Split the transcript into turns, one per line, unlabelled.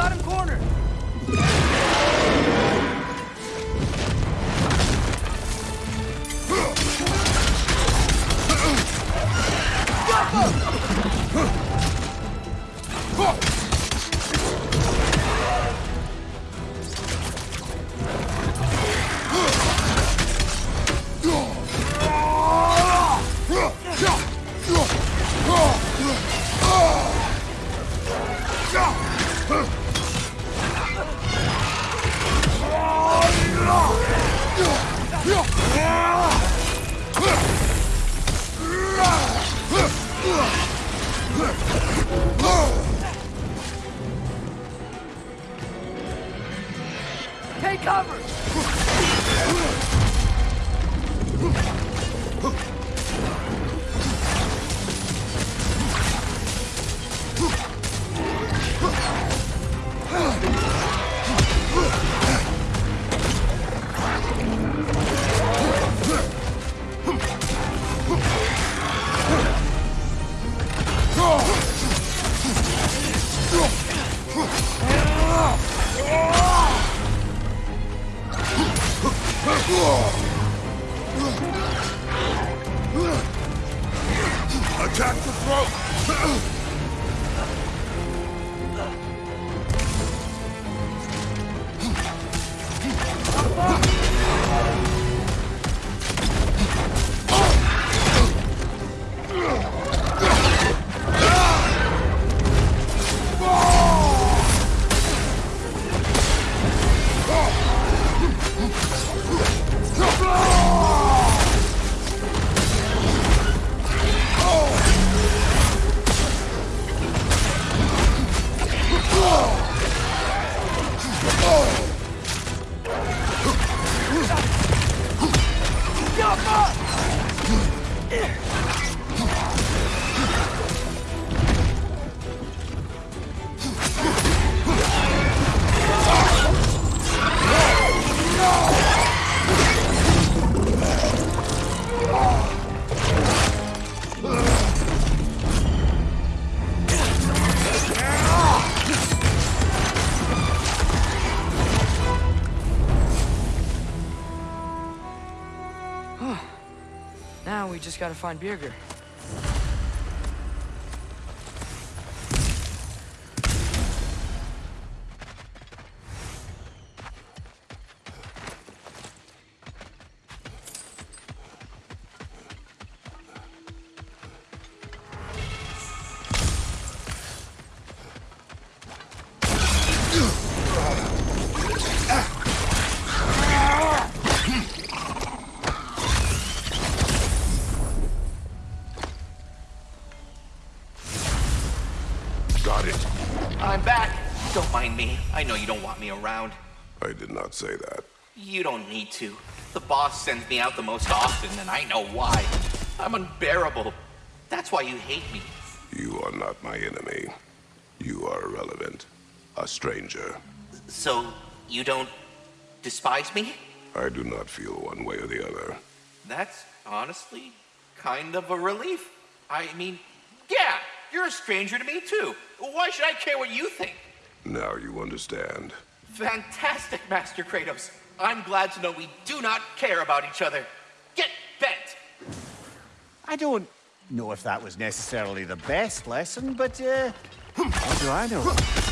Got him cornered! Take cover! Throat!
Now we just gotta find Birger.
Got it.
I'm back. Don't mind me. I know you don't want me around.
I did not say that.
You don't need to. The boss sends me out the most often, and I know why. I'm unbearable. That's why you hate me.
You are not my enemy. You are irrelevant. A stranger.
So, you don't despise me?
I do not feel one way or the other.
That's honestly kind of a relief. I mean, yeah, you're a stranger to me too. Why should I care what you think?
Now you understand.
Fantastic, Master Kratos. I'm glad to know we do not care about each other. Get bent!
I don't know if that was necessarily the best lesson, but, uh, how do I know?